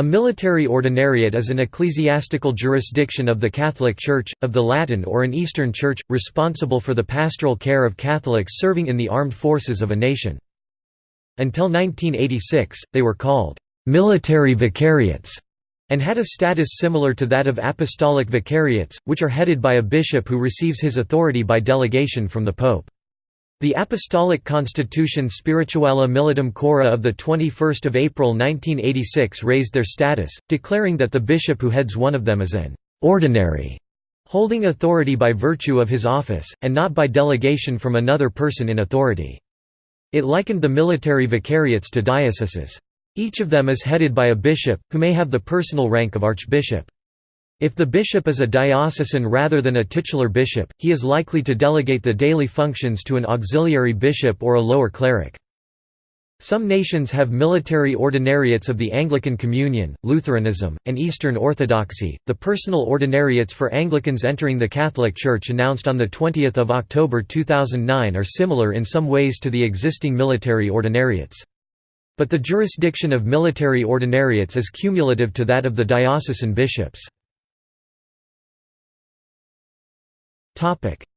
A military ordinariate is an ecclesiastical jurisdiction of the Catholic Church, of the Latin or an Eastern Church, responsible for the pastoral care of Catholics serving in the armed forces of a nation. Until 1986, they were called military vicariates and had a status similar to that of apostolic vicariates, which are headed by a bishop who receives his authority by delegation from the Pope. The Apostolic Constitution Spirituali Militum Curae of 21 April 1986 raised their status, declaring that the bishop who heads one of them is an «ordinary», holding authority by virtue of his office, and not by delegation from another person in authority. It likened the military vicariates to dioceses. Each of them is headed by a bishop, who may have the personal rank of archbishop. If the bishop is a diocesan rather than a titular bishop, he is likely to delegate the daily functions to an auxiliary bishop or a lower cleric. Some nations have military ordinariates of the Anglican Communion, Lutheranism, and Eastern Orthodoxy. The personal ordinariates for Anglicans entering the Catholic Church announced on the 20th of October 2009 are similar in some ways to the existing military ordinariates. But the jurisdiction of military ordinariates is cumulative to that of the diocesan bishops.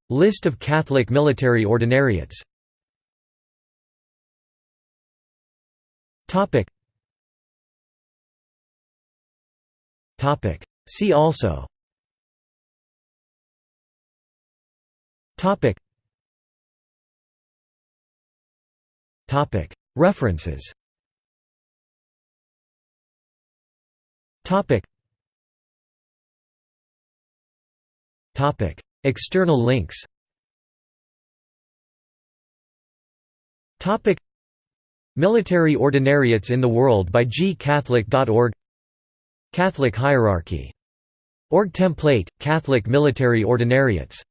List of Catholic military ordinariates. See also. References External links. Military Ordinariates in the World by gcatholic.org Catholic hierarchy. Org template, Catholic military ordinariates